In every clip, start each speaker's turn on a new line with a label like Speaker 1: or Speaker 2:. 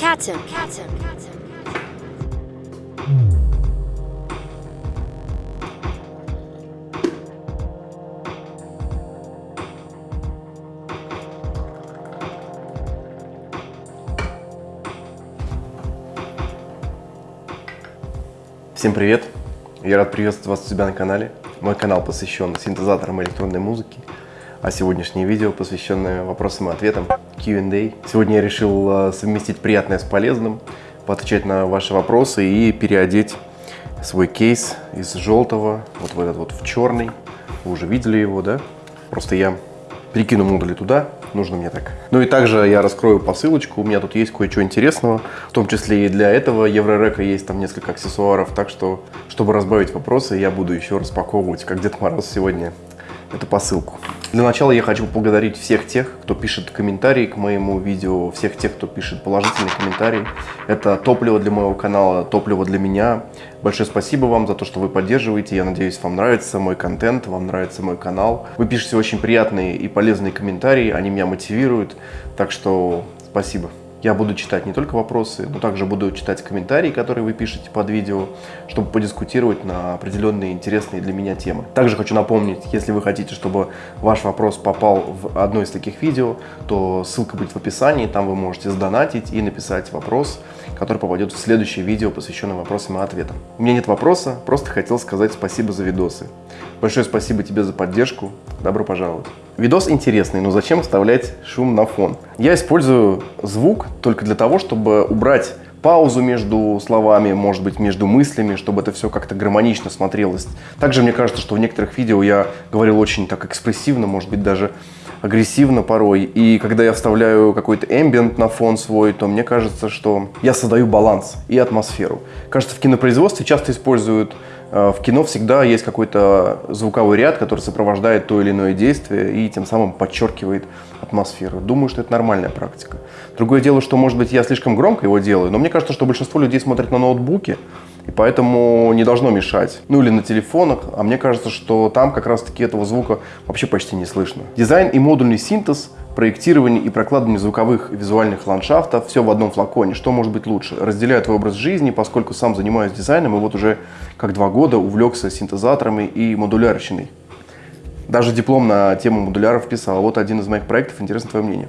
Speaker 1: Captain. Captain.
Speaker 2: Всем привет! Я рад приветствовать вас у себя на канале. Мой канал посвящен синтезаторам электронной музыки, а сегодняшнее видео посвященное вопросам и ответам Q&A. Сегодня я решил э, совместить приятное с полезным, поотвечать на ваши вопросы и переодеть свой кейс из желтого вот в этот вот в черный. Вы уже видели его, да? Просто я перекину модули туда, нужно мне так. Ну и также я раскрою посылочку, у меня тут есть кое-что интересного, в том числе и для этого Еврорека есть там несколько аксессуаров, так что, чтобы разбавить вопросы, я буду еще распаковывать, как Дед Мороз сегодня, эту посылку. Для начала я хочу поблагодарить всех тех, кто пишет комментарии к моему видео, всех тех, кто пишет положительные комментарии. Это топливо для моего канала, топливо для меня. Большое спасибо вам за то, что вы поддерживаете. Я надеюсь, вам нравится мой контент, вам нравится мой канал. Вы пишете очень приятные и полезные комментарии, они меня мотивируют. Так что спасибо. Я буду читать не только вопросы, но также буду читать комментарии, которые вы пишете под видео, чтобы подискутировать на определенные интересные для меня темы. Также хочу напомнить, если вы хотите, чтобы ваш вопрос попал в одно из таких видео, то ссылка будет в описании, там вы можете сдонатить и написать вопрос, который попадет в следующее видео, посвященное вопросам и ответам. У меня нет вопроса, просто хотел сказать спасибо за видосы. Большое спасибо тебе за поддержку, добро пожаловать. Видос интересный, но зачем вставлять шум на фон? Я использую звук только для того, чтобы убрать паузу между словами, может быть, между мыслями, чтобы это все как-то гармонично смотрелось. Также мне кажется, что в некоторых видео я говорил очень так экспрессивно, может быть, даже агрессивно порой. И когда я вставляю какой-то эмбиент на фон свой, то мне кажется, что я создаю баланс и атмосферу. Кажется, в кинопроизводстве часто используют Э, в кино всегда есть какой-то звуковой ряд, который сопровождает то или иное действие и тем самым подчеркивает атмосферу. Думаю, что это нормальная практика. Другое дело, что, может быть, я слишком громко его делаю, но мне кажется, что большинство людей смотрят на ноутбуке, и поэтому не должно мешать. Ну или на телефонах, а мне кажется, что там как раз-таки этого звука вообще почти не слышно. Дизайн и модульный синтез проектирование и прокладывание звуковых и визуальных ландшафтов, все в одном флаконе. Что может быть лучше? Разделяю твой образ жизни, поскольку сам занимаюсь дизайном, и вот уже как два года увлекся синтезаторами и модулярщиной. Даже диплом на тему модуляров писал. Вот один из моих проектов, интересно твое мнение.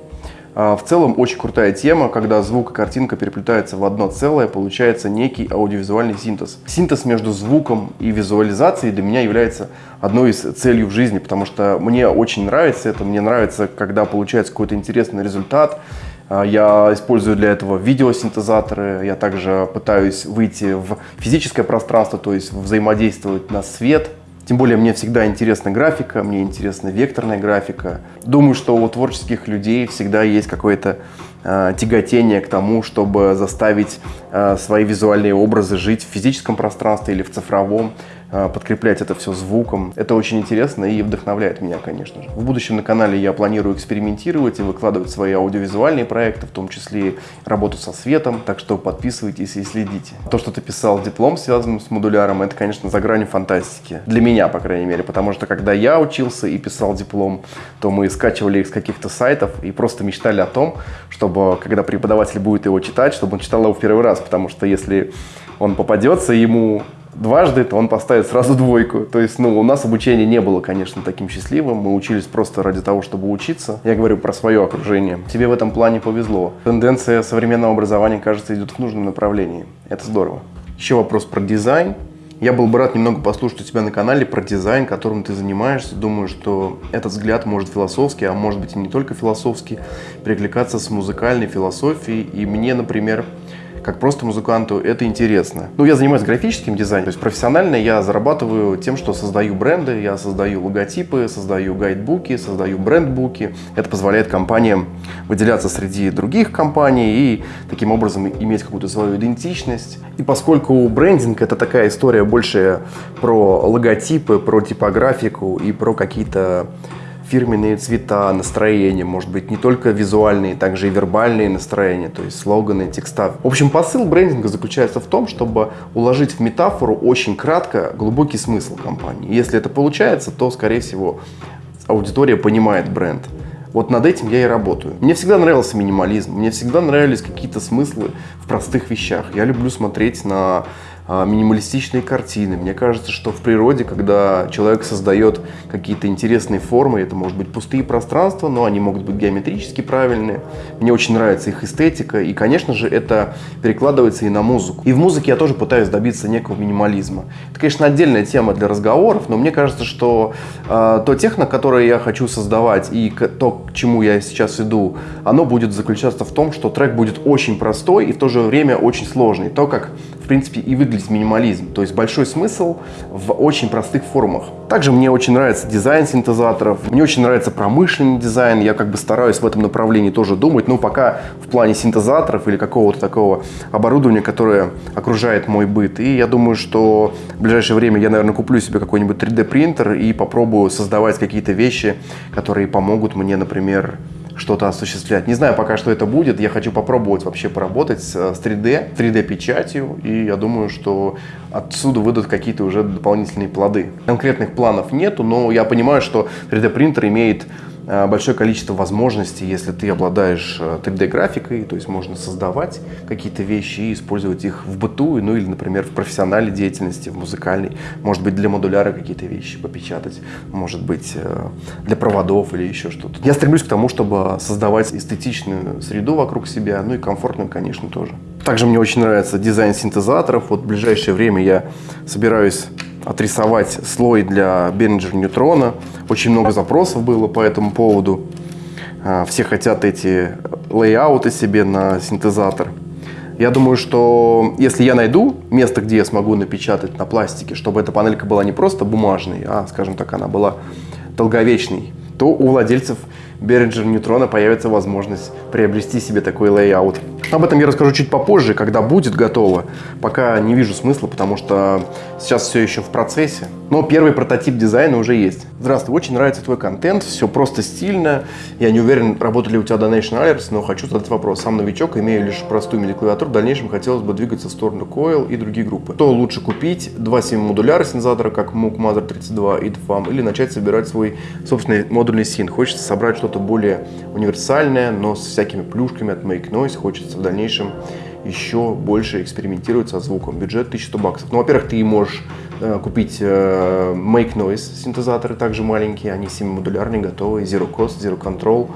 Speaker 2: А, в целом очень крутая тема, когда звук и картинка переплетаются в одно целое, получается некий аудиовизуальный синтез. Синтез между звуком и визуализацией для меня является одной из целей в жизни, потому что мне очень нравится это, мне нравится, когда получается какой-то интересный результат, а, я использую для этого видеосинтезаторы, я также пытаюсь выйти в физическое пространство, то есть взаимодействовать на свет, тем более мне всегда интересна графика, мне интересна векторная графика. Думаю, что у творческих людей всегда есть какое-то э, тяготение к тому, чтобы заставить э, свои визуальные образы жить в физическом пространстве или в цифровом. А, подкреплять это все звуком. Это очень интересно и вдохновляет меня, конечно же. В будущем на канале я планирую экспериментировать и выкладывать свои аудиовизуальные проекты, в том числе работу со светом, так что подписывайтесь и следите. То, что ты писал диплом, связанным с модуляром, это, конечно, за гранью фантастики. Для меня, по крайней мере, потому что когда я учился и писал диплом, то мы скачивали их с каких-то сайтов и просто мечтали о том, чтобы, когда преподаватель будет его читать, чтобы он читал его в первый раз, потому что если он попадется, ему дважды, то он поставит сразу двойку. То есть, ну, у нас обучение не было, конечно, таким счастливым. Мы учились просто ради того, чтобы учиться. Я говорю про свое окружение. Тебе в этом плане повезло. Тенденция современного образования, кажется, идет в нужном направлении. Это здорово. Еще вопрос про дизайн. Я был бы рад немного послушать у тебя на канале про дизайн, которым ты занимаешься. Думаю, что этот взгляд может философский, а может быть и не только философский, перекликаться с музыкальной философией. И мне, например, как просто музыканту это интересно. Ну, я занимаюсь графическим дизайном, то есть профессионально я зарабатываю тем, что создаю бренды, я создаю логотипы, создаю гайдбуки, создаю брендбуки. Это позволяет компаниям выделяться среди других компаний и таким образом иметь какую-то свою идентичность. И поскольку брендинг это такая история больше про логотипы, про типографику и про какие-то фирменные цвета, настроения, может быть, не только визуальные, также и вербальные настроения, то есть слоганы, текста. В общем, посыл брендинга заключается в том, чтобы уложить в метафору очень кратко глубокий смысл компании. Если это получается, то, скорее всего, аудитория понимает бренд. Вот над этим я и работаю. Мне всегда нравился минимализм, мне всегда нравились какие-то смыслы в простых вещах. Я люблю смотреть на минималистичные картины. Мне кажется, что в природе, когда человек создает какие-то интересные формы, это может быть пустые пространства, но они могут быть геометрически правильные. Мне очень нравится их эстетика, и, конечно же, это перекладывается и на музыку. И в музыке я тоже пытаюсь добиться некого минимализма. Это, конечно, отдельная тема для разговоров, но мне кажется, что э, то техно, которое я хочу создавать, и то, к чему я сейчас иду, оно будет заключаться в том, что трек будет очень простой и в то же время очень сложный. То, как, принципе, и выглядит минимализм. То есть большой смысл в очень простых формах. Также мне очень нравится дизайн синтезаторов, мне очень нравится промышленный дизайн. Я как бы стараюсь в этом направлении тоже думать. Но пока в плане синтезаторов или какого-то такого оборудования, которое окружает мой быт. И я думаю, что в ближайшее время я, наверное, куплю себе какой-нибудь 3D принтер и попробую создавать какие-то вещи, которые помогут мне, например, что-то осуществлять. Не знаю пока, что это будет. Я хочу попробовать вообще поработать с 3D, 3D-печатью. И я думаю, что отсюда выйдут какие-то уже дополнительные плоды. Конкретных планов нету, но я понимаю, что 3D-принтер имеет Э, большое количество возможностей, если ты обладаешь 3D-графикой, э, то есть можно создавать какие-то вещи и использовать их в быту, ну или, например, в профессиональной деятельности, в музыкальной. Может быть, для модуляра какие-то вещи попечатать, может быть, э, для проводов или еще что-то. Я стремлюсь к тому, чтобы создавать эстетичную среду вокруг себя, ну и комфортную, конечно, тоже. Также мне очень нравится дизайн синтезаторов. Вот в ближайшее время я собираюсь отрисовать слой для Behringer Neutron а. Очень много запросов было по этому поводу. А, все хотят эти layout ы себе на синтезатор. Я думаю, что если я найду место, где я смогу напечатать на пластике, чтобы эта панелька была не просто бумажной, а, скажем так, она была долговечной, то у владельцев Behringer Neutron а появится возможность приобрести себе такой layout. Об этом я расскажу чуть попозже, когда будет готово. Пока не вижу смысла, потому что сейчас все еще в процессе. Но первый прототип дизайна уже есть. Здравствуй, очень нравится твой контент, все просто стильно. Я не уверен, работали у тебя Donation Alerts, но хочу задать вопрос. Сам новичок, имею лишь простую MIDI-клавиатуру, в дальнейшем хотелось бы двигаться в сторону Coil и другие группы. То лучше купить два 7 модуляра синтезатора, как Moog Mother 32 и DFAM, или начать собирать свой собственный модульный син. Хочется собрать что-то более универсальное, но с всякими плюшками от Make Noise. Хочется в дальнейшем еще больше экспериментировать со звуком. Бюджет 1100 баксов. Ну, во-первых, ты можешь купить э, Make Noise синтезаторы, также маленькие, они 7-модулярные, готовые, Zero Cost, Zero Control.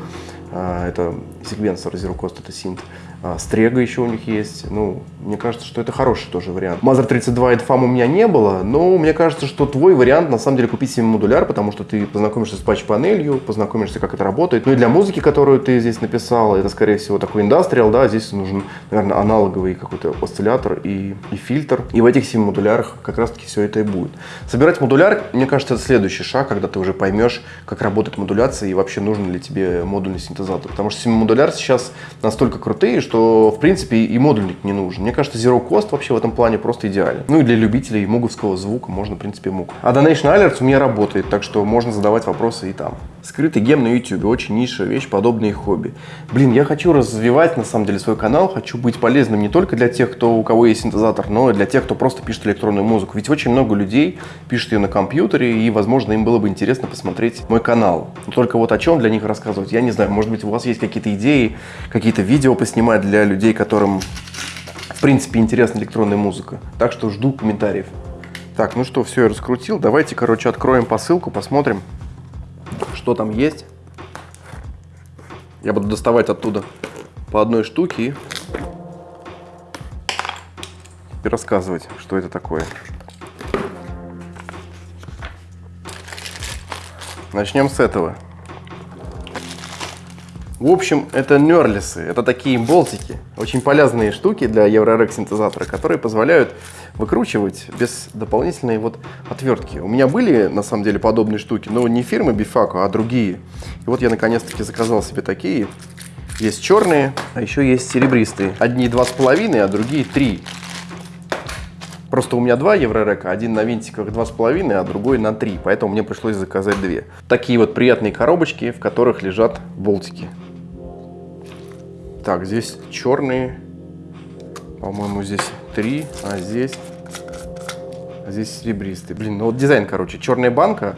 Speaker 2: Э, это секвенсор Zero Cost, это синт. А, Стрега еще у них есть. Ну, мне кажется, что это хороший тоже вариант. Mother 32 и FAM у меня не было, но мне кажется, что твой вариант на самом деле купить себе модуляр, потому что ты познакомишься с патч-панелью, познакомишься, как это работает. Ну и для музыки, которую ты здесь написал, это, скорее всего, такой индастриал, да, здесь нужен, наверное, аналоговый какой-то осциллятор и, и фильтр. И в этих 7 модулярах как раз-таки все это и будет. Собирать модуляр, мне кажется, это следующий шаг, когда ты уже поймешь, как работает модуляция и вообще нужен ли тебе модульный синтезатор. Потому что 7 модуляр сейчас настолько крутые, что что, в принципе, и модульник не нужен. Мне кажется, Zero Cost вообще в этом плане просто идеален. Ну и для любителей муговского звука можно, в принципе, муг. А Donation Alerts у меня работает, так что можно задавать вопросы и там. Скрытый гем на YouTube. Очень низшая вещь, подобные хобби. Блин, я хочу развивать, на самом деле, свой канал. Хочу быть полезным не только для тех, кто, у кого есть синтезатор, но и для тех, кто просто пишет электронную музыку. Ведь очень много людей пишут ее на компьютере, и, возможно, им было бы интересно посмотреть мой канал. Но только вот о чем для них рассказывать, я не знаю. Может быть, у вас есть какие-то идеи, какие-то видео поснимать для людей, которым, в принципе, интересна электронная музыка. Так что жду комментариев. Так, ну что, все, я раскрутил. Давайте, короче, откроем посылку, посмотрим, что там есть. Я буду доставать оттуда по одной штуке и рассказывать, что это такое. Начнем с этого. В общем, это нерлисы, это такие болтики, очень полезные штуки для Eurorec синтезатора, которые позволяют выкручивать без дополнительной вот отвертки. У меня были, на самом деле, подобные штуки, но не фирмы Bifaco, а другие. И вот я наконец-таки заказал себе такие. Есть черные, а еще есть серебристые. Одни два с половиной, а другие три. Просто у меня два Еврорека, один на винтиках два с половиной, а другой на три, поэтому мне пришлось заказать две. Такие вот приятные коробочки, в которых лежат болтики. Так, здесь черные. По-моему, здесь три, а здесь, а здесь серебристый. Блин, ну вот дизайн, короче, черная банка,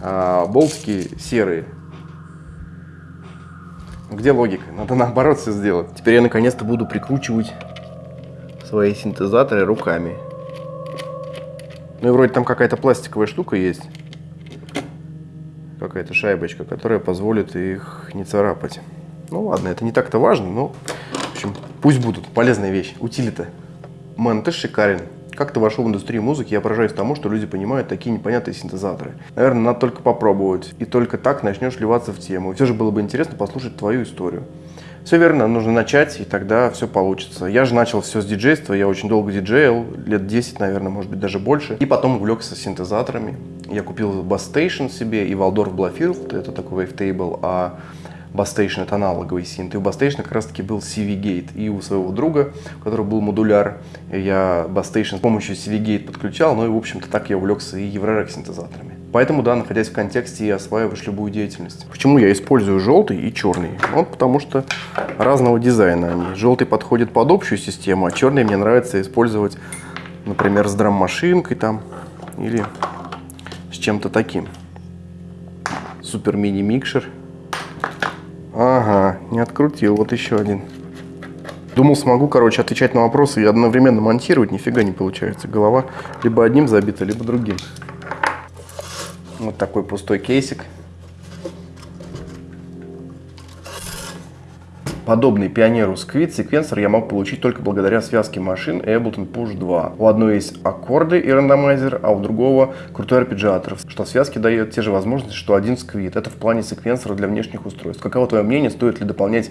Speaker 2: а болтики серые. Где логика? Надо наоборот все сделать. Теперь я наконец-то буду прикручивать свои синтезаторы руками. Ну и вроде там какая-то пластиковая штука есть. Какая-то шайбочка, которая позволит их не царапать. Ну ладно, это не так-то важно, но в общем, пусть будут. Полезная вещь. Утилита. Man, ты шикарен. Как ты вошел в индустрию музыки, я поражаюсь тому, что люди понимают такие непонятные синтезаторы. Наверное, надо только попробовать. И только так начнешь вливаться в тему. И все же было бы интересно послушать твою историю. Все верно, нужно начать, и тогда все получится. Я же начал все с диджейства, я очень долго диджейл, лет 10, наверное, может быть, даже больше. И потом увлекся синтезаторами. Я купил Bass Station себе и Waldorf Blofeld, это такой wavetable, а Station это аналоговый синт. И у Station как раз таки был CV Gate. И у своего друга, у которого был модуляр, я Station с помощью CV Gate подключал. Ну и, в общем-то, так я увлекся и Еврорек синтезаторами. Поэтому, да, находясь в контексте, и осваиваешь любую деятельность. Почему я использую желтый и черный? Вот потому что разного дизайна они. Желтый подходит под общую систему, а черный мне нравится использовать, например, с драм-машинкой там или с чем-то таким. Супер мини-микшер. Ага, не открутил. Вот еще один. Думал, смогу, короче, отвечать на вопросы и одновременно монтировать. Нифига не получается. Голова либо одним забита, либо другим. Вот такой пустой кейсик. Подобный пионеру Squid секвенсор я мог получить только благодаря связке машин Ableton Push 2. У одной есть аккорды и рандомайзер, а у другого крутой арпеджиатор, что в связке дает те же возможности, что один Squid. Это в плане секвенсора для внешних устройств. Каково твое мнение, стоит ли дополнять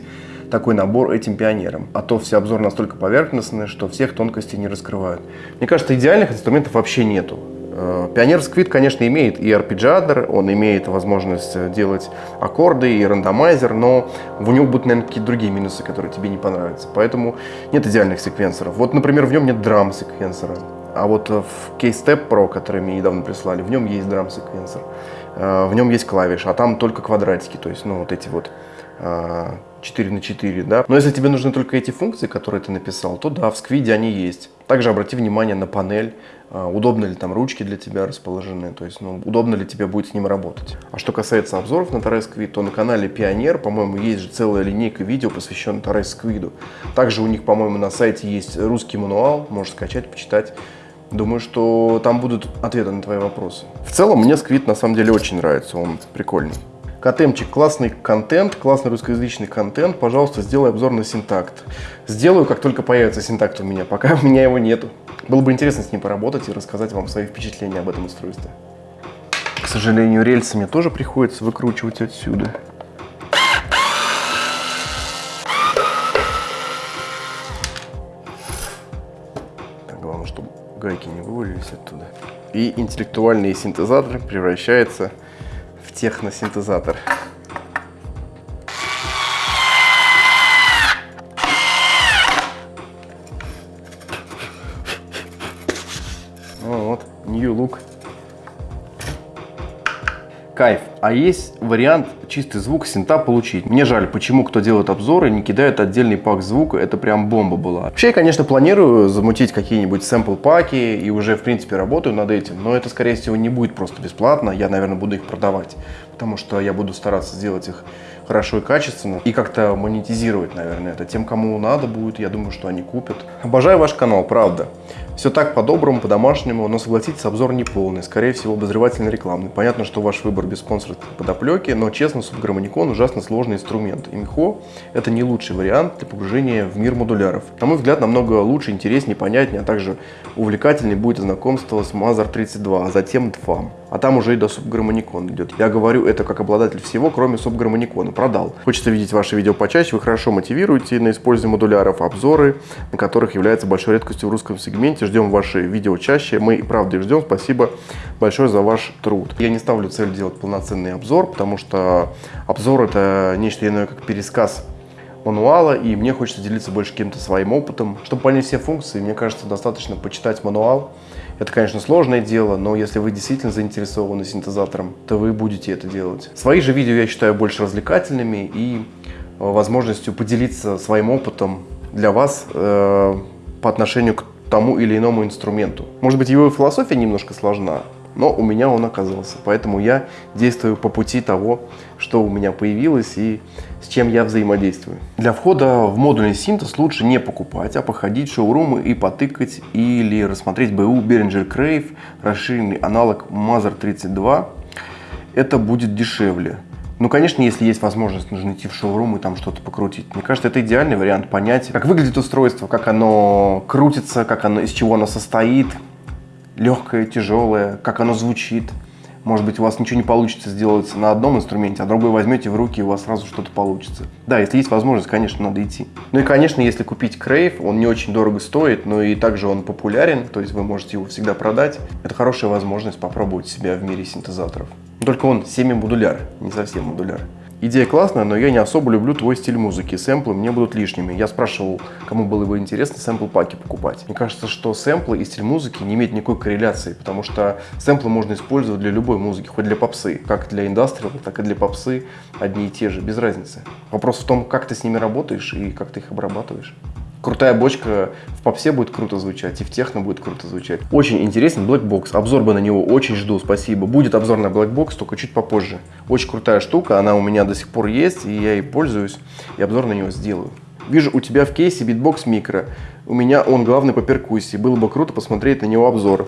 Speaker 2: такой набор этим пионером? А то все обзоры настолько поверхностные, что всех тонкостей не раскрывают. Мне кажется, идеальных инструментов вообще нету. Э, Пионер Squid, конечно, имеет и арпеджиатор, он имеет возможность э, делать аккорды и рандомайзер, но у него будут, наверное, какие-то другие минусы, которые тебе не понравятся. Поэтому нет идеальных секвенсоров. Вот, например, в нем нет драм-секвенсора. А вот э, в Case Step Pro, который мне недавно прислали, в нем есть драм-секвенсор. В нем есть клавиши, а там только квадратики, то есть, ну, вот эти вот 4 на 4, да. Но если тебе нужны только эти функции, которые ты написал, то да, в сквиде они есть. Также обрати внимание на панель, а, удобно ли там ручки для тебя расположены, то есть ну, удобно ли тебе будет с ним работать. А что касается обзоров на Torres Squid, то на канале Пионер, по-моему, есть же целая линейка видео, посвященная Torres Squid. Также у них, по-моему, на сайте есть русский мануал, можешь скачать, почитать. Думаю, что там будут ответы на твои вопросы. В целом, мне Squid на самом деле очень нравится, он прикольный. Котемчик, классный контент, классный русскоязычный контент. Пожалуйста, сделай обзор на синтакт. Сделаю, как только появится синтакт у меня. Пока у меня его нету. Было бы интересно с ним поработать и рассказать вам свои впечатления об этом устройстве. К сожалению, рельсы мне тоже приходится выкручивать отсюда. Так, главное, чтобы гайки не вывалились оттуда. И интеллектуальный синтезатор превращается техносинтезатор. Вот, Кайф. А есть вариант чистый звук синта получить. Мне жаль, почему кто делает обзоры, не кидают отдельный пак звука. Это прям бомба была. Вообще, я, конечно, планирую замутить какие-нибудь сэмпл-паки и уже, в принципе, работаю над этим. Но это, скорее всего, не будет просто бесплатно. Я, наверное, буду их продавать. Потому что я буду стараться сделать их хорошо и качественно. И как-то монетизировать, наверное, это. Тем, кому надо будет, я думаю, что они купят. Обожаю ваш канал, правда. Все так по-доброму, по-домашнему, но согласитесь, обзор не полный, скорее всего обозревательно рекламный. Понятно, что ваш выбор без спонсорской подоплеки, но честно, субгармоникон ужасно сложный инструмент. И МХО это не лучший вариант для погружения в мир модуляров. На мой взгляд, намного лучше, интереснее, понятнее, а также увлекательнее будет знакомство с Mazar 32, а затем DFAM. А там уже и до субгармоникона идет. Я говорю это как обладатель всего, кроме субгармоникона. Продал. Хочется видеть ваши видео почаще, вы хорошо мотивируете на использование модуляров, обзоры, на которых является большой редкостью в русском сегменте ждем ваши видео чаще. Мы и правда ждем. Спасибо большое за ваш труд. Я не ставлю цель делать полноценный обзор, потому что обзор это нечто иное, как пересказ мануала, и мне хочется делиться больше каким-то своим опытом. Чтобы понять все функции, мне кажется, достаточно почитать мануал. Это, конечно, сложное дело, но если вы действительно заинтересованы синтезатором, то вы будете это делать. Свои же видео я считаю больше развлекательными и э, возможностью поделиться своим опытом для вас э, по отношению к тому или иному инструменту. Может быть, его философия немножко сложна, но у меня он оказался. Поэтому я действую по пути того, что у меня появилось и с чем я взаимодействую. Для входа в модульный синтез лучше не покупать, а походить в шоурумы и потыкать или рассмотреть BU Behringer Crave, расширенный аналог Mother 32. Это будет дешевле. Ну, конечно, если есть возможность, нужно идти в шоурум и там что-то покрутить. Мне кажется, это идеальный вариант понять, как выглядит устройство, как оно крутится, как оно, из чего оно состоит, легкое, тяжелое, как оно звучит. Может быть, у вас ничего не получится сделать на одном инструменте, а другой возьмете в руки, и у вас сразу что-то получится. Да, если есть возможность, конечно, надо идти. Ну и, конечно, если купить Crave, он не очень дорого стоит, но и также он популярен, то есть вы можете его всегда продать. Это хорошая возможность попробовать себя в мире синтезаторов. Только он семи-модуляр, не совсем модуляр. Идея классная, но я не особо люблю твой стиль музыки. Сэмплы мне будут лишними. Я спрашивал, кому было бы интересно сэмпл-паки покупать. Мне кажется, что сэмплы и стиль музыки не имеют никакой корреляции, потому что сэмплы можно использовать для любой музыки, хоть для попсы. Как для индастриала, так и для попсы одни и те же, без разницы. Вопрос в том, как ты с ними работаешь и как ты их обрабатываешь. Крутая бочка в попсе будет круто звучать, и в техно будет круто звучать. Очень интересен Black Box. Обзор бы на него очень жду, спасибо. Будет обзор на Black Box, только чуть попозже. Очень крутая штука, она у меня до сих пор есть, и я ей пользуюсь, и обзор на него сделаю. Вижу у тебя в кейсе Beatbox Micro. У меня он главный по перкуссии. Было бы круто посмотреть на него обзор.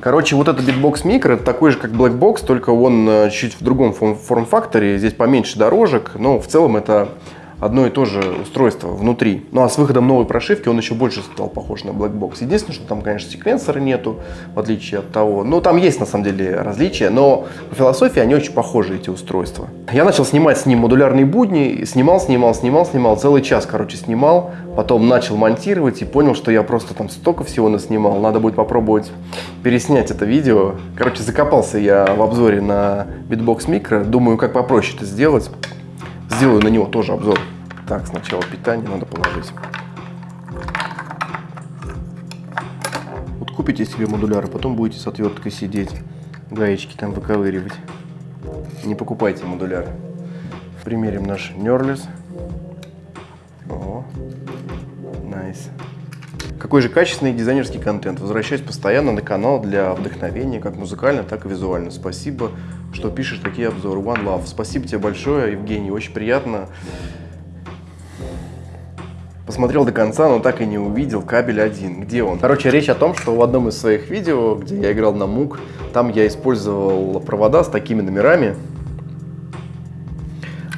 Speaker 2: Короче, вот этот Micro, это такой же, как Black Box, только он э, чуть в другом форм-факторе. Здесь поменьше дорожек, но в целом это одно и то же устройство внутри. Ну а с выходом новой прошивки он еще больше стал похож на Black Box. Единственное, что там, конечно, секвенсора нету, в отличие от того. Ну там есть на самом деле различия, но по философии они очень похожи, эти устройства. Я начал снимать с ним модулярные будни, снимал, снимал, снимал, снимал, целый час, короче, снимал. Потом начал монтировать и понял, что я просто там столько всего наснимал. Надо будет попробовать переснять это видео. Короче, закопался я в обзоре на Bitbox Micro. Думаю, как попроще это сделать. Сделаю на него тоже обзор. Так, сначала питание надо положить. Вот купите себе модуляр, а потом будете с отверткой сидеть, гаечки там выковыривать. Не покупайте модуляр. Примерим наш Нерлис. О, найс. Какой же качественный дизайнерский контент. Возвращаюсь постоянно на канал для вдохновения, как музыкально, так и визуально. Спасибо, что пишешь такие обзоры. One Love. Спасибо тебе большое, Евгений. Очень приятно посмотрел до конца, но так и не увидел кабель один. Где он? Короче, речь о том, что в одном из своих видео, где я играл на мук, там я использовал провода с такими номерами.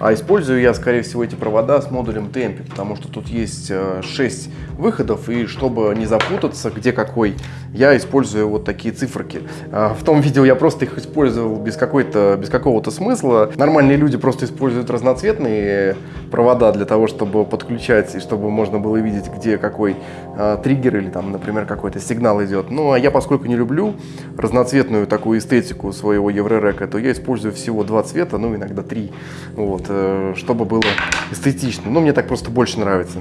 Speaker 2: А использую я, скорее всего, эти провода с модулем темпи, потому что тут есть 6 э, выходов, и чтобы не запутаться, где какой, я использую вот такие циферки. А, в том видео я просто их использовал без, без какого-то смысла. Нормальные люди просто используют разноцветные провода для того, чтобы подключать, и чтобы можно было видеть, где какой а, триггер или там, например, какой-то сигнал идет. Ну, а я, поскольку не люблю разноцветную такую эстетику своего Еврорека, то я использую всего два цвета, ну, иногда три. Вот. Э, чтобы было эстетично. Но мне так просто больше нравится.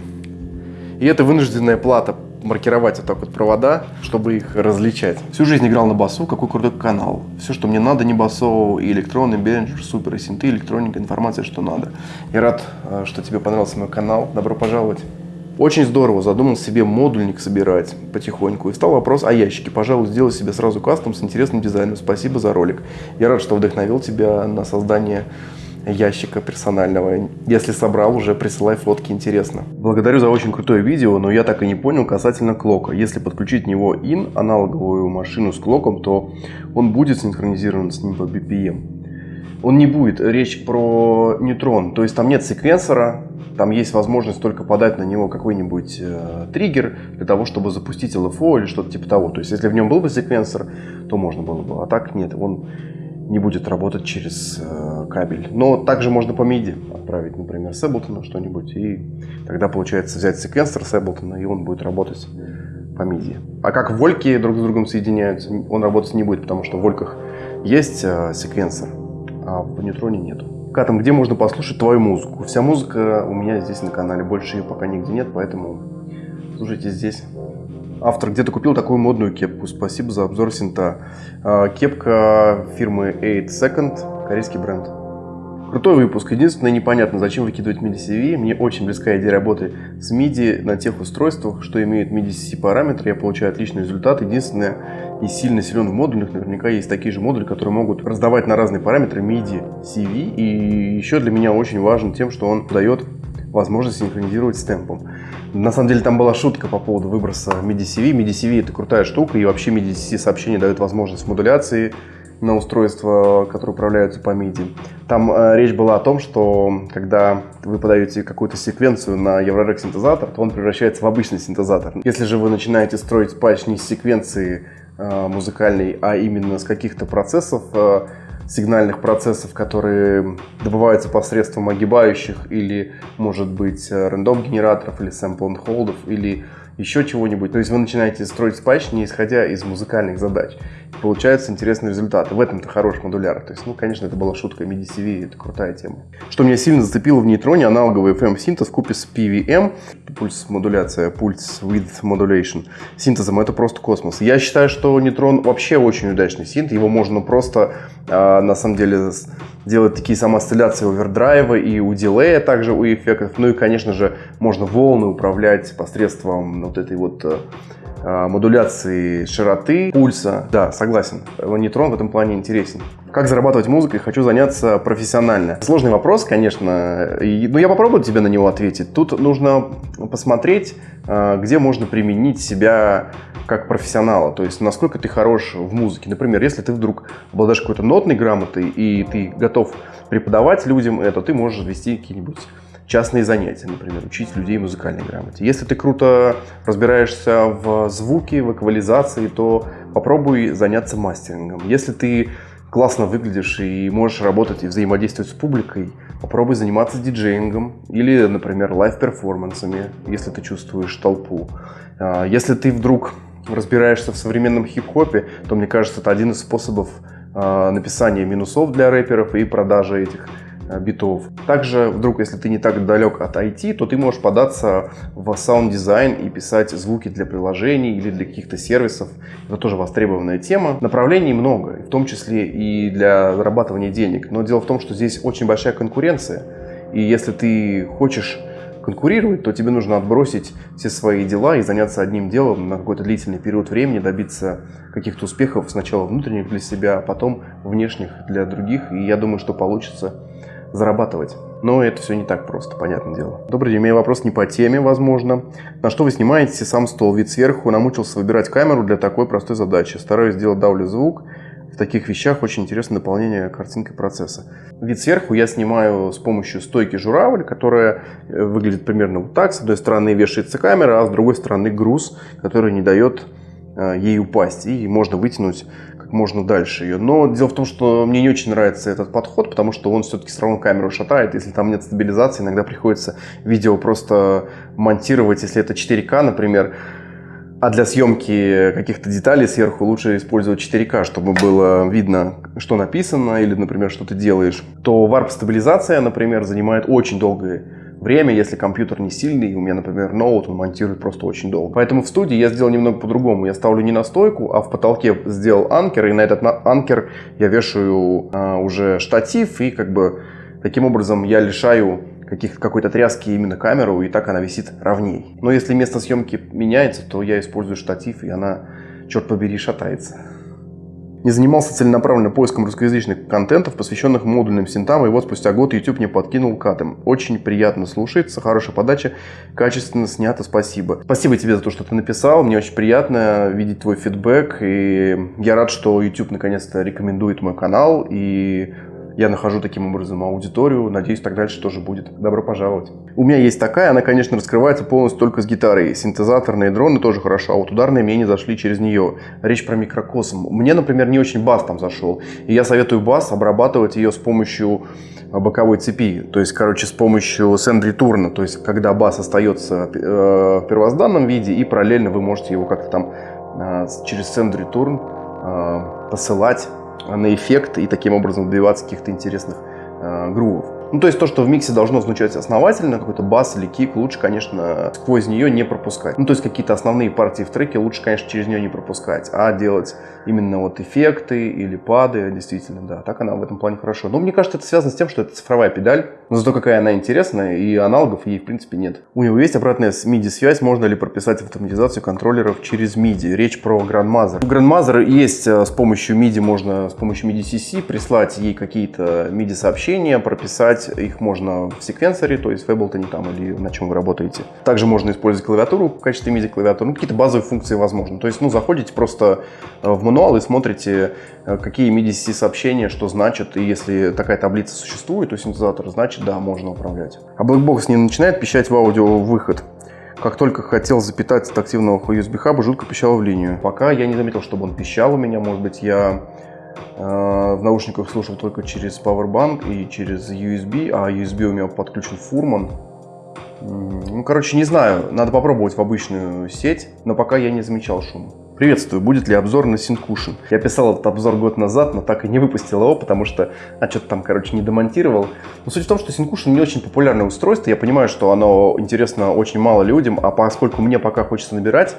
Speaker 2: И это вынужденная плата маркировать вот так вот провода, чтобы их различать. Всю жизнь играл на басу, какой крутой канал. Все, что мне надо, не басо, и электронный, бенджер, супер, и синты, электроника, информация, что надо. Я рад, э, что тебе понравился мой канал. Добро пожаловать. Очень здорово, задумал себе модульник собирать потихоньку. И стал вопрос о ящике. Пожалуй, сделай себе сразу кастом с интересным дизайном. Спасибо за ролик. Я рад, что вдохновил тебя на создание ящика персонального. Если собрал, уже присылай фотки, интересно. Благодарю за очень крутое видео, но я так и не понял касательно клока. Если подключить него in, аналоговую машину с клоком, то он будет синхронизирован с ним по BPM. Он не будет, речь про нейтрон, то есть там нет секвенсора, там есть возможность только подать на него какой-нибудь э, триггер для того, чтобы запустить LFO или что-то типа того. То есть если в нем был бы секвенсор, то можно было бы, а так нет, он не будет работать через э, кабель. Но также можно по MIDI отправить, например, с Ableton что-нибудь, и тогда получается взять секвенсор с и он будет работать по MIDI. А как вольки друг с другом соединяются, он работать не будет, потому что в вольках есть э, секвенсор, а в нейтроне нету. Катом, где можно послушать твою музыку? Вся музыка у меня здесь на канале, больше ее пока нигде нет, поэтому слушайте здесь. Автор где-то купил такую модную кепку. Спасибо за обзор синта. А, кепка фирмы 8 Second, корейский бренд. Крутой выпуск. Единственное, непонятно, зачем выкидывать MIDI-CV. Мне очень близкая идея работы с MIDI на тех устройствах, что имеют MIDI-C параметры. Я получаю отличный результат. Единственное, и сильно силен в модулях, наверняка есть такие же модули, которые могут раздавать на разные параметры MIDI, CV. И еще для меня очень важен тем, что он дает возможность синхронизировать с темпом. На самом деле там была шутка по поводу выброса MIDI-CV. MIDI-CV это крутая штука, и вообще MIDI-C сообщение дает возможность модуляции на устройства, которые управляются по MIDI. Там э, речь была о том, что когда вы подаете какую-то секвенцию на Eurorack синтезатор, то он превращается в обычный синтезатор. Если же вы начинаете строить патч не с секвенции э, музыкальной, а именно с каких-то процессов, э, сигнальных процессов, которые добываются посредством огибающих или, может быть, рандом-генераторов или sample-and-holdов или еще чего-нибудь. То есть вы начинаете строить спайч, не исходя из музыкальных задач. И получаются интересные результаты. В этом-то хороший модуляр. То есть, ну, конечно, это была шутка MIDI-CV, это крутая тема. Что меня сильно зацепило в нейтроне, аналоговый FM-синтез в купе с PVM, пульс-модуляция, пульс-width modulation, синтезом, это просто космос. Я считаю, что нейтрон вообще очень удачный синт, его можно просто, э, на самом деле, делать такие самоосцилляции овердрайва и у дилея, также у эффектов. Ну и, конечно же, можно волны управлять посредством вот этой вот э, а, модуляции широты, пульса. Да, согласен. Нетрон в этом плане интересен. Как зарабатывать музыкой? Хочу заняться профессионально. Сложный вопрос, конечно, но я попробую тебе на него ответить. Тут нужно посмотреть, а, где можно применить себя как профессионала, то есть насколько ты хорош в музыке. Например, если ты вдруг обладаешь какой-то нотной грамотой и ты готов преподавать людям это, ты можешь вести какие-нибудь частные занятия, например, учить людей музыкальной грамоте. Если ты круто разбираешься в звуке, в эквализации, то попробуй заняться мастерингом. Если ты классно выглядишь и можешь работать и взаимодействовать с публикой, попробуй заниматься диджеингом или, например, live-перформансами, если ты чувствуешь толпу. А, если ты вдруг разбираешься в современном хип-хопе, то, мне кажется, это один из способов а, написания минусов для рэперов и продажи этих битов. Также, вдруг, если ты не так далек от IT, то ты можешь податься в саунд-дизайн и писать звуки для приложений или для каких-то сервисов. Это тоже востребованная тема. Направлений много, в том числе и для зарабатывания денег. Но дело в том, что здесь очень большая конкуренция. И если ты хочешь конкурировать, то тебе нужно отбросить все свои дела и заняться одним делом на какой-то длительный период времени, добиться каких-то успехов сначала внутренних для себя, а потом внешних для других. И я думаю, что получится зарабатывать. Но это все не так просто, понятное дело. Добрый день, у меня вопрос не по теме, возможно. На что вы снимаете сам стол? Вид сверху намучился выбирать камеру для такой простой задачи. Стараюсь сделать давлю звук. В таких вещах очень интересно дополнение картинкой процесса. Вид сверху я снимаю с помощью стойки журавль, которая э, выглядит примерно вот так. С одной стороны вешается камера, а с другой стороны груз, который не дает э, ей упасть. И можно вытянуть можно дальше ее. Но дело в том, что мне не очень нравится этот подход, потому что он все-таки все равно камеру шатает. Если там нет стабилизации, иногда приходится видео просто монтировать, если это 4К, например. А для съемки каких-то деталей сверху лучше использовать 4К, чтобы было видно, что написано или, например, что ты делаешь. То варп-стабилизация, например, занимает очень долгое время, если компьютер не сильный, у меня, например, ноут, он монтирует просто очень долго. Поэтому в студии я сделал немного по-другому. Я ставлю не на стойку, а в потолке сделал анкер, и на этот анкер я вешаю а, уже штатив, и как бы таким образом я лишаю какой-то тряски именно камеру, и так она висит ровней. Но если место съемки меняется, то я использую штатив, и она, черт побери, шатается не занимался целенаправленно поиском русскоязычных контентов, посвященных модульным синтам, и вот спустя год YouTube мне подкинул катом. Очень приятно слушается, хорошая подача, качественно снято, спасибо. Спасибо тебе за то, что ты написал, мне очень приятно видеть твой фидбэк, и я рад, что YouTube наконец-то рекомендует мой канал, и я нахожу таким образом аудиторию, надеюсь, так дальше тоже будет. Добро пожаловать. У меня есть такая, она, конечно, раскрывается полностью только с гитарой. Синтезаторные дроны тоже хорошо, а вот ударные мне не зашли через нее. Речь про микрокосм. Мне, например, не очень бас там зашел. И я советую бас обрабатывать ее с помощью боковой цепи, то есть, короче, с помощью сенд-ретурна, то есть, когда бас остается э, в первозданном виде, и параллельно вы можете его как-то там э, через сенд-ретурн э, посылать на эффект и таким образом добиваться каких-то интересных э, грувов. Ну, то есть то, что в миксе должно звучать основательно, какой-то бас или кик, лучше, конечно, сквозь нее не пропускать. Ну, то есть какие-то основные партии в треке лучше, конечно, через нее не пропускать, а делать именно вот эффекты или пады, действительно, да. Так она в этом плане хорошо. Но мне кажется, это связано с тем, что это цифровая педаль, но зато какая она интересная, и аналогов ей, в принципе, нет. У него есть обратная MIDI-связь, можно ли прописать автоматизацию контроллеров через MIDI. Речь про Grandmother. У Grandmother есть э, с помощью MIDI, можно с помощью MIDI-CC прислать ей какие-то MIDI-сообщения, прописать их можно в секвенсоре, то есть в Ableton там или на чем вы работаете. Также можно использовать клавиатуру в качестве MIDI-клавиатуры, ну, какие-то базовые функции возможны. То есть, ну, заходите просто э, в мануал и смотрите, э, какие MIDI-CC сообщения, что значит, и если такая таблица существует у синтезатора, значит, да, можно управлять. А Blackbox не начинает пищать в аудио выход. Как только хотел запитать от активного USB хаба, жутко пищал в линию. Пока я не заметил, чтобы он пищал у меня. Может быть, я в наушниках слушал только через Powerbank и через USB, а USB у меня подключен Фурман. Ну, короче, не знаю, надо попробовать в обычную сеть, но пока я не замечал шума. Приветствую, будет ли обзор на Syncushion? Я писал этот обзор год назад, но так и не выпустил его, потому что, а что-то там, короче, не домонтировал. Но суть в том, что Syncushion не очень популярное устройство, я понимаю, что оно интересно очень мало людям, а поскольку мне пока хочется набирать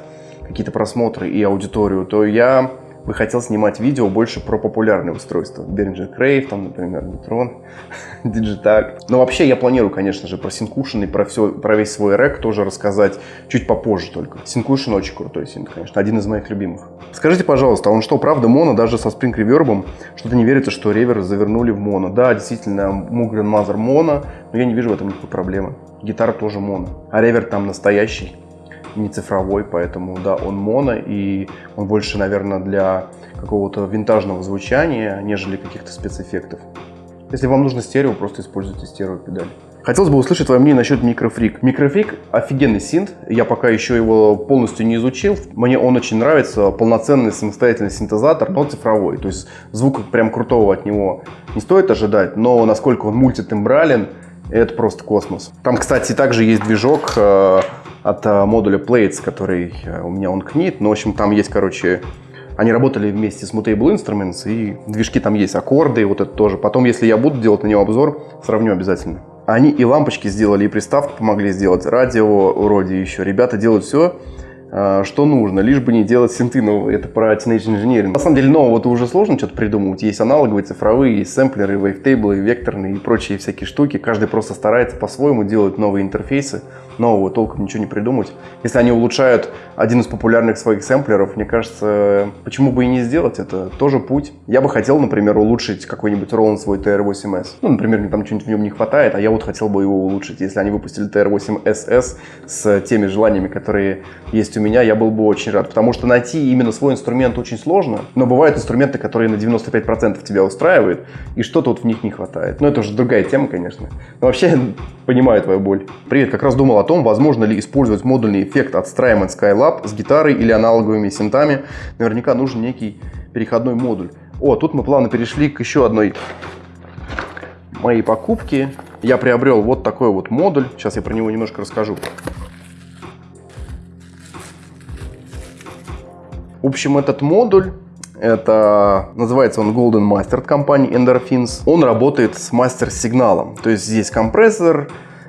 Speaker 2: какие-то просмотры и аудиторию, то я бы хотел снимать видео больше про популярные устройства. Behringer Crave, там, например, Neutron, Digitac. Но вообще я планирую, конечно же, про Syncushion и про, все, про весь свой рек тоже рассказать чуть попозже только. Syncushion очень крутой синт, конечно, один из моих любимых. Скажите, пожалуйста, а он что, правда моно, даже со Spring Reverb? Что-то не верится, что ревер завернули в моно. Да, действительно, Mugen Mother моно, но я не вижу в этом никакой проблемы. Гитара тоже моно, а ревер там настоящий не цифровой, поэтому, да, он моно, и он больше, наверное, для какого-то винтажного звучания, нежели каких-то спецэффектов. Если вам нужно стерео, просто используйте стерео-педаль. Хотелось бы услышать твое мнение насчет микрофрик. Микрофрик офигенный синт, я пока еще его полностью не изучил. Мне он очень нравится, полноценный самостоятельный синтезатор, но цифровой. То есть звука прям крутого от него не стоит ожидать, но насколько он мультитембрален, это просто космос. Там, кстати, также есть движок э, от э, модуля Plates, который э, у меня он книт. Но, в общем, там есть, короче, они работали вместе с Mutable Instruments, и движки там есть, аккорды, вот это тоже. Потом, если я буду делать на него обзор, сравню обязательно. Они и лампочки сделали, и приставку помогли сделать, радио вроде еще. Ребята делают все, что нужно, лишь бы не делать синты новые. Это про Teenage Engineering. На самом деле нового-то уже сложно что-то придумывать. Есть аналоговые, цифровые, есть сэмплеры, вейвтейблы, векторные и прочие всякие штуки. Каждый просто старается по-своему делать новые интерфейсы нового толком ничего не придумать. Если они улучшают один из популярных своих сэмплеров, мне кажется, почему бы и не сделать это? Тоже путь. Я бы хотел, например, улучшить какой-нибудь Roland свой TR-8S. Ну, например, мне там что-нибудь в нем не хватает, а я вот хотел бы его улучшить. Если они выпустили TR-8SS с теми желаниями, которые есть у меня, я был бы очень рад. Потому что найти именно свой инструмент очень сложно, но бывают инструменты, которые на 95% тебя устраивают, и что-то вот в них не хватает. Но это уже другая тема, конечно. Но вообще, понимаю твою боль. Привет, как раз думал о том, возможно ли использовать модульный эффект от Strymon Skylab с гитарой или аналоговыми синтами. Наверняка нужен некий переходной модуль. О, тут мы плавно перешли к еще одной моей покупке. Я приобрел вот такой вот модуль. Сейчас я про него немножко расскажу. В общем, этот модуль это называется он Golden Master от компании Endorphins. Он работает с мастер-сигналом. То есть здесь компрессор,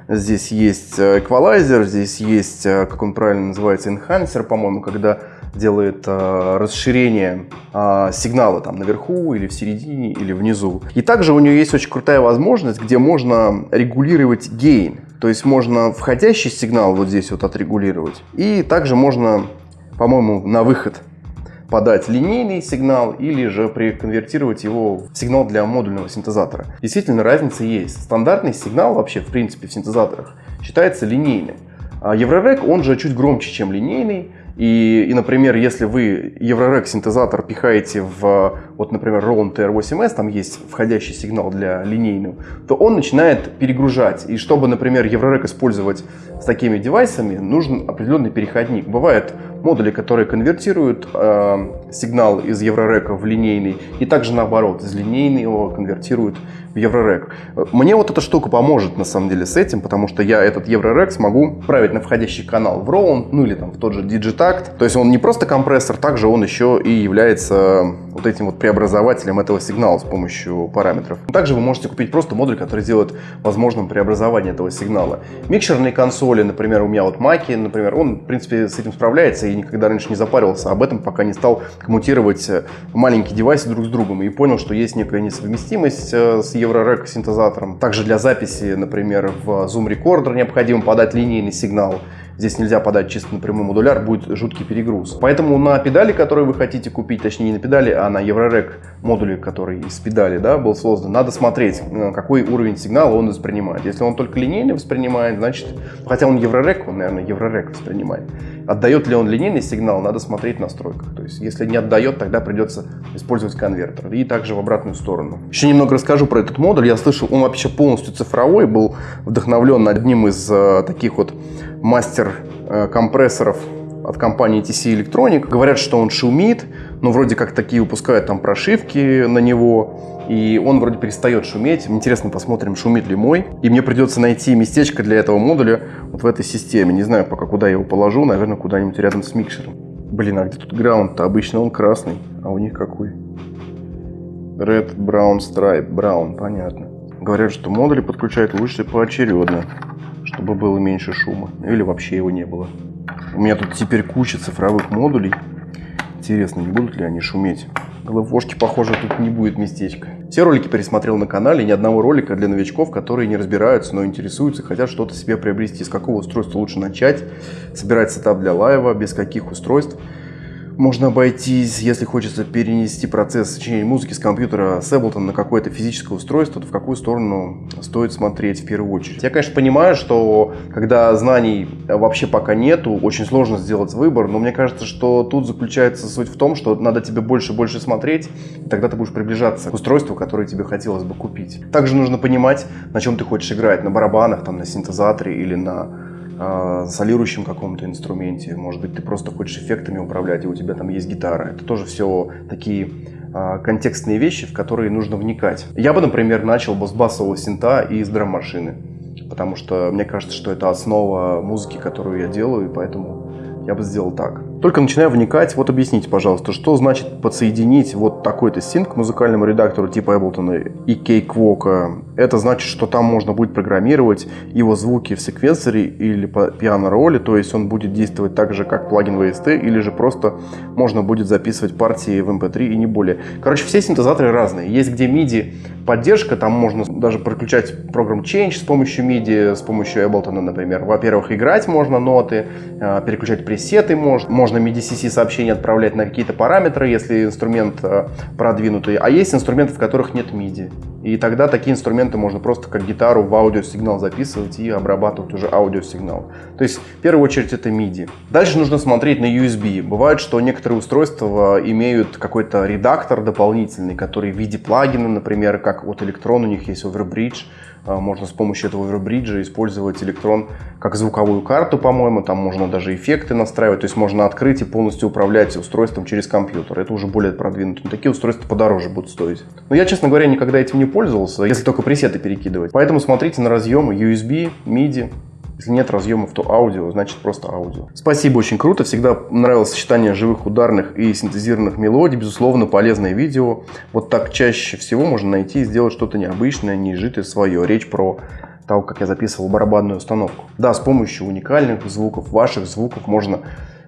Speaker 2: Здесь есть э, эквалайзер, здесь есть, э, как он правильно называется, enhancer, по-моему, когда делает э, расширение э, сигнала там наверху или в середине или внизу. И также у нее есть очень крутая возможность, где можно регулировать гейн. То есть можно входящий сигнал вот здесь вот отрегулировать. И также можно, по-моему, на выход подать линейный сигнал или же приконвертировать его в сигнал для модульного синтезатора. Действительно, разница есть. Стандартный сигнал вообще, в принципе, в синтезаторах считается линейным. А Еврорек, он же чуть громче, чем линейный, и, и, например, если вы Еврорек синтезатор пихаете в, вот, например, Roland TR8S, там есть входящий сигнал для линейного, то он начинает перегружать. И чтобы, например, Еврорек использовать с такими девайсами, нужен определенный переходник. Бывают модули, которые конвертируют э, сигнал из Еврорека в линейный, и также наоборот, из линейного конвертируют в Еврорек. Мне вот эта штука поможет на самом деле с этим, потому что я этот Еврорек смогу править на входящий канал в Roland, ну или там в тот же Digitact. То есть он не просто компрессор, также он еще и является вот этим вот преобразователем этого сигнала с помощью параметров. Также вы можете купить просто модуль, который делает возможным преобразование этого сигнала. Микшерные консоли, например, у меня вот Маки, например, он в принципе с этим справляется и никогда раньше не запаривался об этом, пока не стал коммутировать маленькие девайсы друг с другом и понял, что есть некая несовместимость э, с Еврорек синтезатором. Также для записи, например, в Zoom Recorder необходимо подать линейный сигнал. Здесь нельзя подать чисто напрямую модуляр, будет жуткий перегруз. Поэтому на педали, которые вы хотите купить, точнее не на педали, а на Еврорек модуле, который из педали да, был создан, надо смотреть, э, какой уровень сигнала он воспринимает. Если он только линейный воспринимает, значит, хотя он Еврорек, он, наверное, Еврорек воспринимает. Отдает ли он линейный сигнал, надо смотреть в настройках. То есть, если не отдает, тогда придется использовать конвертер. И также в обратную сторону. Еще немного расскажу про этот модуль. Я слышал, он вообще полностью цифровой, был вдохновлен одним из э, таких вот мастер э, компрессоров от компании TC Electronic. Говорят, что он шумит, но вроде как такие выпускают там прошивки на него, и он вроде перестает шуметь. Интересно, посмотрим, шумит ли мой. И мне придется найти местечко для этого модуля вот в этой системе. Не знаю пока, куда я его положу, наверное, куда-нибудь рядом с микшером. Блин, а где тут граунд-то? Обычно он красный, а у них какой? Red, Brown, Stripe, Brown, понятно. Говорят, что модули подключают лучше поочередно чтобы было меньше шума. Или вообще его не было. У меня тут теперь куча цифровых модулей. Интересно, не будут ли они шуметь? Глэвошки, похоже, тут не будет местечка. Все ролики пересмотрел на канале, ни одного ролика для новичков, которые не разбираются, но интересуются, хотят что-то себе приобрести. С какого устройства лучше начать? Собирать setup для live а, без каких устройств? Можно обойтись, если хочется перенести процесс сочинения музыки с компьютера с Ableton на какое-то физическое устройство, то в какую сторону стоит смотреть в первую очередь. Я, конечно, понимаю, что когда знаний вообще пока нету, очень сложно сделать выбор, но мне кажется, что тут заключается суть в том, что надо тебе больше и больше смотреть, и тогда ты будешь приближаться к устройству, которое тебе хотелось бы купить. Также нужно понимать, на чем ты хочешь играть, на барабанах, там, на синтезаторе или на э, солирующем каком-то инструменте, может быть, ты просто хочешь эффектами управлять, и у тебя там есть гитара. Это тоже все такие э, контекстные вещи, в которые нужно вникать. Я бы, например, начал бы с басового синта и с драм-машины, потому что мне кажется, что это основа музыки, которую я делаю, и поэтому я бы сделал так. Только начинаю вникать, вот объясните, пожалуйста, что значит подсоединить вот такой-то синк к музыкальному редактору типа Ableton и Cakewalk. Это значит, что там можно будет программировать его звуки в секвенсоре или по пиано-роли, то есть он будет действовать так же, как плагин VST, или же просто можно будет записывать партии в MP3 и не более. Короче, все синтезаторы разные. Есть где MIDI поддержка, там можно даже подключать программ Change с помощью MIDI, с помощью Ableton, например. Во-первых, играть можно ноты, а, переключать пресеты можно MIDI-CC сообщения отправлять на какие-то параметры, если инструмент а, продвинутый. А есть инструменты, в которых нет MIDI. И тогда такие инструменты можно просто как гитару в аудиосигнал записывать и обрабатывать уже аудиосигнал. То есть в первую очередь это MIDI. Дальше нужно смотреть на USB. Бывает, что некоторые устройства имеют какой-то редактор дополнительный, который в виде плагина, например, как вот Electron, у них есть Overbridge, можно с помощью этого Overbridge использовать электрон как звуковую карту, по-моему. Там можно даже эффекты настраивать. То есть можно открыть и полностью управлять устройством через компьютер. Это уже более продвинуто. Но такие устройства подороже будут стоить. Но я, честно говоря, никогда этим не пользовался, если только пресеты перекидывать. Поэтому смотрите на разъемы USB, MIDI, если нет разъемов, то аудио, значит просто аудио. Спасибо, очень круто. Всегда нравилось сочетание живых ударных и синтезированных мелодий. Безусловно, полезное видео. Вот так чаще всего можно найти и сделать что-то необычное, неизжитое свое. Речь про того, как я записывал барабанную установку. Да, с помощью уникальных звуков, ваших звуков можно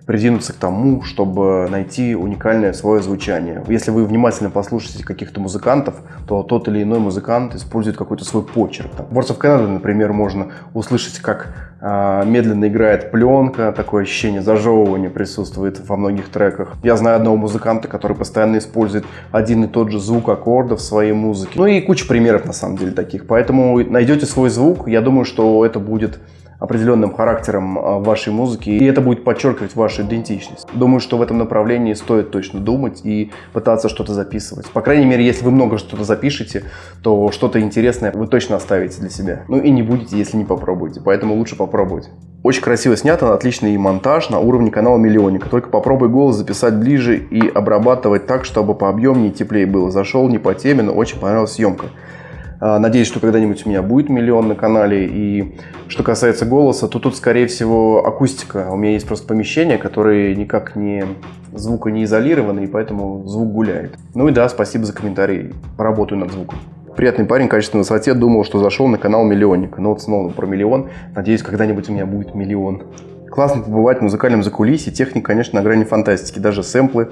Speaker 2: придвинуться к тому, чтобы найти уникальное свое звучание. Если вы внимательно послушаете каких-то музыкантов, то тот или иной музыкант использует какой-то свой почерк. Там, в Words of Canada, например, можно услышать, как э, медленно играет пленка, такое ощущение зажевывания присутствует во многих треках. Я знаю одного музыканта, который постоянно использует один и тот же звук аккорда в своей музыке. Ну и куча примеров на самом деле таких. Поэтому найдете свой звук, я думаю, что это будет определенным характером а, вашей музыки, и это будет подчеркивать вашу идентичность. Думаю, что в этом направлении стоит точно думать и пытаться что-то записывать. По крайней мере, если вы много что-то запишете, то что-то интересное вы точно оставите для себя. Ну и не будете, если не попробуете, поэтому лучше попробовать. Очень красиво снято, отличный монтаж на уровне канала Миллионника. Только попробуй голос записать ближе и обрабатывать так, чтобы по объемнее и теплее было. Зашел не по теме, но очень понравилась съемка. А, надеюсь, что когда-нибудь у меня будет миллион на канале. И что касается голоса, то тут, скорее всего, акустика. У меня есть просто помещение, которое никак не звука не изолировано, и поэтому звук гуляет. Ну и да, спасибо за комментарий. Поработаю над звуком. Приятный парень, качественной высоте, думал, что зашел на канал Миллионник. Но вот снова про миллион. Надеюсь, когда-нибудь у меня будет миллион. Классно побывать в музыкальном закулисье. Техника, конечно, на грани фантастики. Даже сэмплы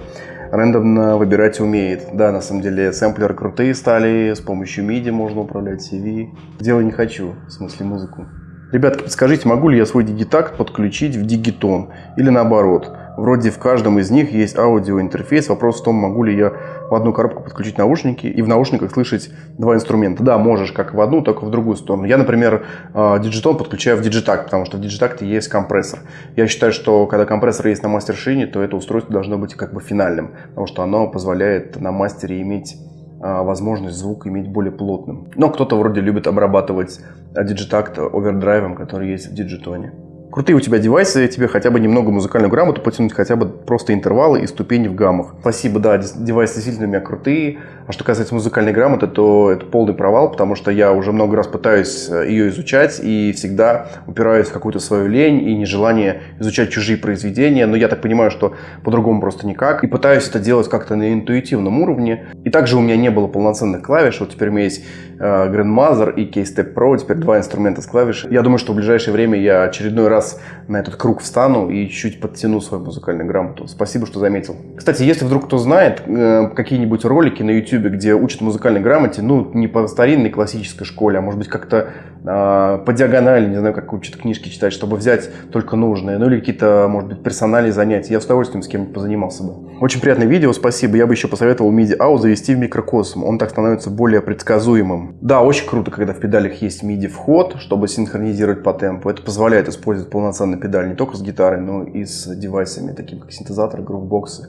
Speaker 2: рандомно выбирать умеет. Да, на самом деле сэмплеры крутые стали, с помощью MIDI можно управлять CV. Дело не хочу, в смысле музыку. Ребятки, подскажите, могу ли я свой дигитакт подключить в дигитон или наоборот? Вроде в каждом из них есть аудиоинтерфейс. Вопрос в том, могу ли я в одну коробку подключить наушники и в наушниках слышать два инструмента. Да, можешь как в одну, так и в другую сторону. Я, например, Digitone подключаю в Digitakt, потому что в Digitakt е есть компрессор. Я считаю, что когда компрессор есть на мастер-шине, то это устройство должно быть как бы финальным, потому что оно позволяет на мастере иметь а, возможность звук иметь более плотным. Но кто-то вроде любит обрабатывать Digitakt овердрайвом, который есть в Digitone крутые у тебя девайсы, тебе хотя бы немного музыкальную грамоту потянуть, хотя бы просто интервалы и ступени в гаммах. Спасибо, да, девайсы действительно у меня крутые. А что касается музыкальной грамоты, то это полный провал, потому что я уже много раз пытаюсь э, ее изучать и всегда упираюсь в какую-то свою лень и нежелание изучать чужие произведения. Но я так понимаю, что по-другому просто никак. И пытаюсь это делать как-то на интуитивном уровне. И также у меня не было полноценных клавиш. Вот теперь у меня есть э, Grandmother и Keystep Pro, теперь два инструмента с клавиш. Я думаю, что в ближайшее время я очередной раз на этот круг встану и чуть подтяну свою музыкальную грамоту. Спасибо, что заметил. Кстати, если вдруг кто знает э, какие-нибудь ролики на YouTube, где учат музыкальной грамоте, ну, не по старинной классической школе, а может быть как-то э, по диагонали, не знаю, как учат книжки читать, чтобы взять только нужные, ну или какие-то, может быть, персональные занятия. Я с удовольствием с кем-нибудь позанимался бы. Очень приятное видео, спасибо. Я бы еще посоветовал MIDI-AU завести в микрокосм. Он так становится более предсказуемым. Да, очень круто, когда в педалях есть MIDI-вход, чтобы синхронизировать по темпу. Это позволяет использовать полноценный педаль не только с гитарой, но и с девайсами, такими как синтезатор, грувбоксы.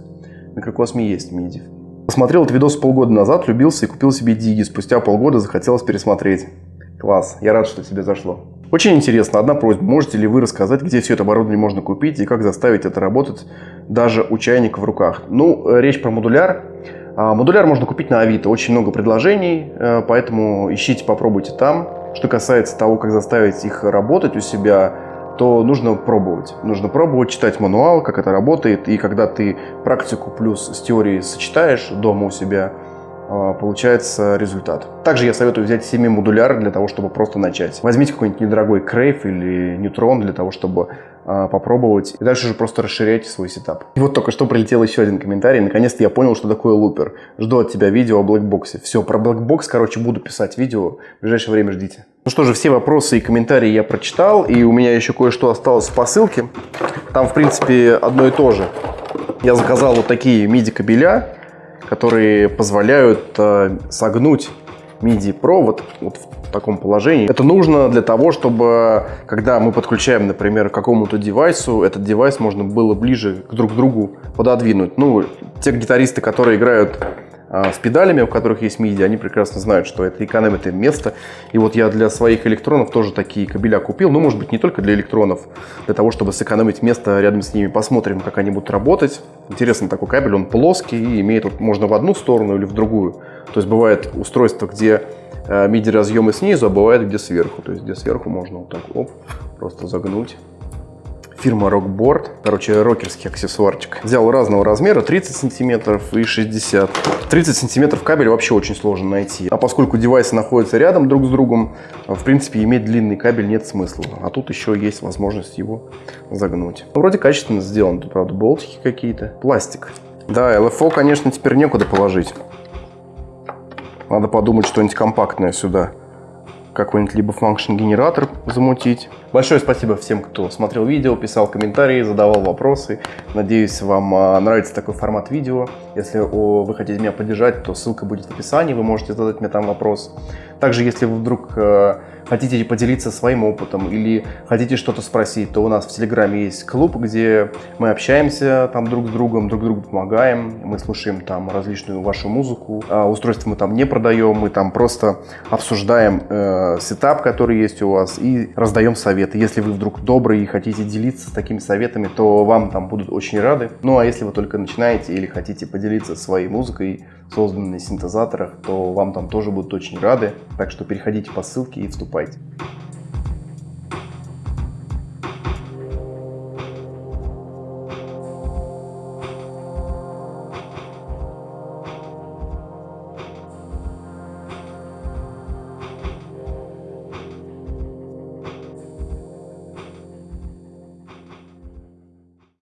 Speaker 2: В микрокосме есть MIDI. Посмотрел этот видос полгода назад, влюбился и купил себе диги. Спустя полгода захотелось пересмотреть. Класс, я рад, что тебе зашло. Очень интересно, одна просьба, можете ли вы рассказать, где все это оборудование можно купить и как заставить это работать даже у чайника в руках? Ну, э, речь про модуляр. А, модуляр можно купить на Авито, очень много предложений, э, поэтому ищите, попробуйте там. Что касается того, как заставить их работать у себя, то нужно пробовать. Нужно пробовать, читать мануал, как это работает, и когда ты практику плюс с теорией сочетаешь дома у себя, а, получается результат. Также я советую взять semi-модуляр для того, чтобы просто начать. Возьмите какой-нибудь недорогой Crave или нейтрон для того, чтобы а, попробовать. И дальше уже просто расширяйте свой setup. И вот только что прилетел еще один комментарий. Наконец-то я понял, что такое looper. Жду от тебя видео о Blackbox е. Все, про Blackbox, короче, буду писать видео. В ближайшее время ждите. Ну что же, все вопросы и комментарии я прочитал. И у меня еще кое-что осталось в посылке. Там, в принципе, одно и то же. Я заказал вот такие MIDI-кабеля которые позволяют э, согнуть MIDI-провод вот в таком положении. Это нужно для того, чтобы, когда мы подключаем, например, к какому-то девайсу, этот девайс можно было ближе друг к другу пододвинуть. Ну, те гитаристы, которые играют с педалями, у которых есть MIDI, они прекрасно знают, что это экономит им место. И вот я для своих электронов тоже такие кабеля купил. Ну, может быть, не только для электронов, для того, чтобы сэкономить место рядом с ними. Посмотрим, как они будут работать. Интересный такой кабель, он плоский и имеет, вот, можно в одну сторону или в другую. То есть бывает устройство, где MIDI э, разъемы снизу, а бывает где сверху. То есть где сверху можно вот так оп, просто загнуть фирма Rockboard, короче, рокерский аксессуарчик. Взял разного размера, 30 сантиметров и 60. 30 сантиметров кабель вообще очень сложно найти. А поскольку девайсы находятся рядом друг с другом, в принципе, иметь длинный кабель нет смысла. А тут еще есть возможность его загнуть. Вроде качественно сделан, тут, правда, болтики какие-то. Пластик. Да, LFO, конечно, теперь некуда положить. Надо подумать что-нибудь компактное сюда какой-нибудь либо function генератор замутить. Большое спасибо всем, кто смотрел видео, писал комментарии, задавал вопросы. Надеюсь, вам а, нравится такой формат видео. Если вы хотите меня поддержать, то ссылка будет в описании, вы можете задать мне там вопрос. Также, если вы вдруг э, хотите поделиться своим опытом или хотите что-то спросить, то у нас в Телеграме есть клуб, где мы общаемся там друг с другом, друг другу помогаем, мы слушаем там различную вашу музыку. А мы там не продаем, мы там просто обсуждаем э, сетап, который есть у вас и раздаем советы советы. Если вы вдруг добрый и хотите делиться такими советами, то вам там будут очень рады. Ну а если вы только начинаете или хотите поделиться своей музыкой, созданной синтезаторах, то вам там тоже будут очень рады. Так что переходите по ссылке и вступайте.